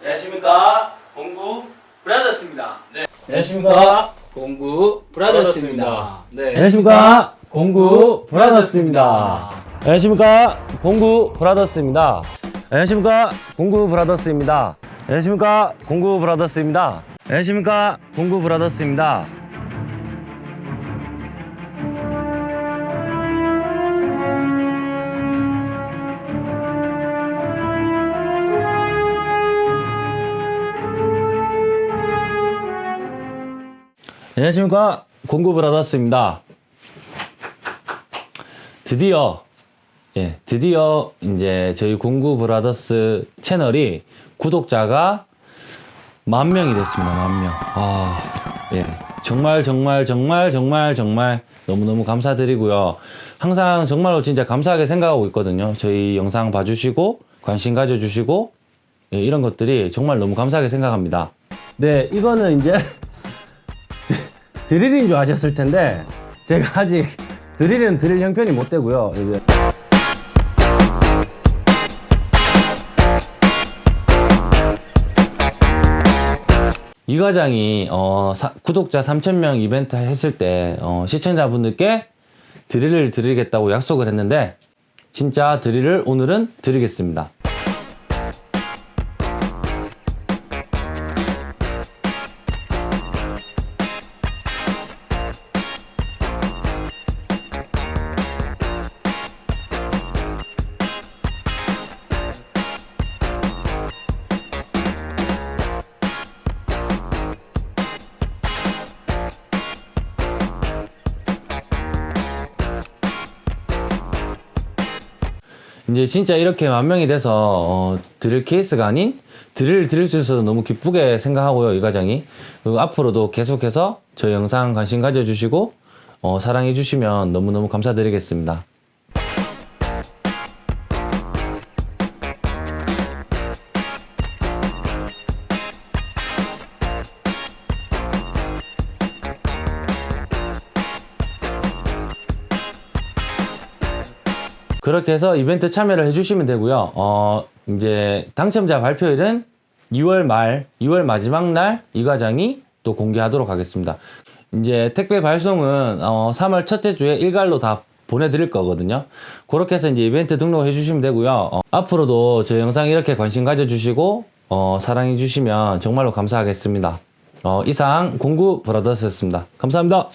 안녕하십니까? 공구 브라더스입니다. 네. 안녕하십니까? 공구 브라더스입니다. 네. 안녕하십니까? 공구 브라더스입니다. 안녕하십니까? 공구 브라더스입니다. 안녕하십니까? 공구 브라더스입니다. 안녕하십니까? 공구 브라더스입니다. 안녕하십니까? 공구 브라더스입니다 안녕하십니까. 공구 브라더스입니다. 드디어 예 드디어 이제 저희 공구 브라더스 채널이 구독자가 만 명이 됐습니다. 만 명 아 예. 정말 정말 정말 정말 정말 너무너무 감사드리고요. 항상 정말로 진짜 감사하게 생각하고 있거든요. 저희 영상 봐주시고 관심 가져주시고 예, 이런 것들이 정말 너무 감사하게 생각합니다. 네 이거는 이제 드릴인 줄 아셨을 텐데 제가 아직 드릴은 드릴 형편이 못 되고요. 이 과장이 어, 사- 구독자 3,000명 이벤트 했을 때 어, 시청자분들께 드릴을 드리겠다고 약속을 했는데 진짜 드릴을 오늘은 드리겠습니다. 이제 진짜 이렇게 만 명이 돼서 어, 드릴 케이스가 아닌 드릴 드릴 수 있어서 너무 기쁘게 생각하고요 이 과장이. 그리고 앞으로도 계속해서 저희 영상 관심 가져주시고 어, 사랑해 주시면 너무너무 감사드리겠습니다 그렇게 해서 이벤트 참여를 해주시면 되고요. 어, 이제 당첨자 발표일은 2월 말, 2월 마지막 날 이 과장이 또 공개하도록 하겠습니다. 이제 택배 발송은 어, 3월 첫째 주에 일괄로 다 보내드릴 거거든요. 그렇게 해서 이제 이벤트 등록해 주시면 되고요. 어, 앞으로도 저 영상 이렇게 관심 가져주시고 어, 사랑해 주시면 정말로 감사하겠습니다. 어, 이상 공구 브라더스였습니다. 감사합니다.